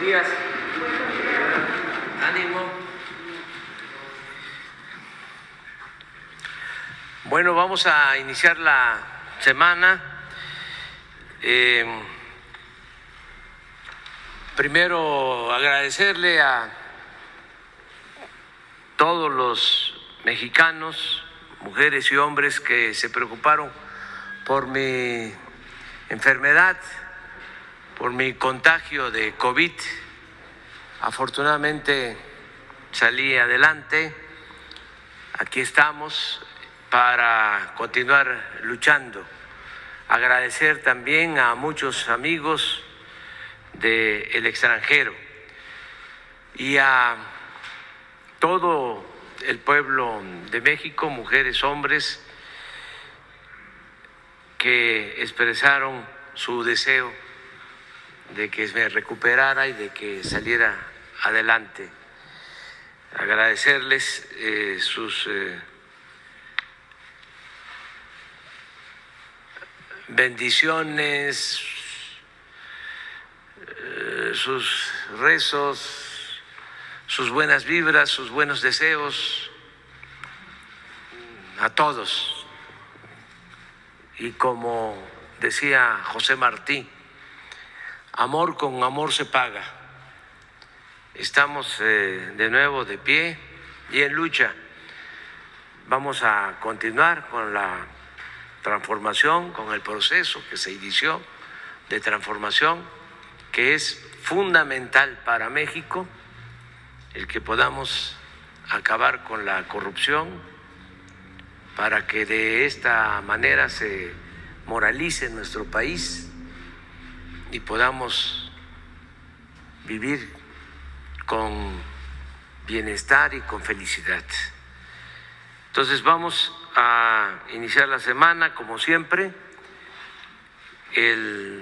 días. Ánimo. Bueno, vamos a iniciar la semana. Eh, primero agradecerle a todos los mexicanos, mujeres y hombres que se preocuparon por mi enfermedad, por mi contagio de COVID. Afortunadamente salí adelante. Aquí estamos para continuar luchando. Agradecer también a muchos amigos del extranjero y a todo el pueblo de México, mujeres, hombres, que expresaron su deseo de que me recuperara y de que saliera adelante. Agradecerles eh, sus eh, bendiciones, eh, sus rezos, sus buenas vibras, sus buenos deseos a todos. Y como decía José Martí, amor con amor se paga. Estamos eh, de nuevo de pie y en lucha. Vamos a continuar con la transformación, con el proceso que se inició de transformación, que es fundamental para México el que podamos acabar con la corrupción para que de esta manera se moralice nuestro país y podamos vivir con bienestar y con felicidad. Entonces vamos a iniciar la semana como siempre. El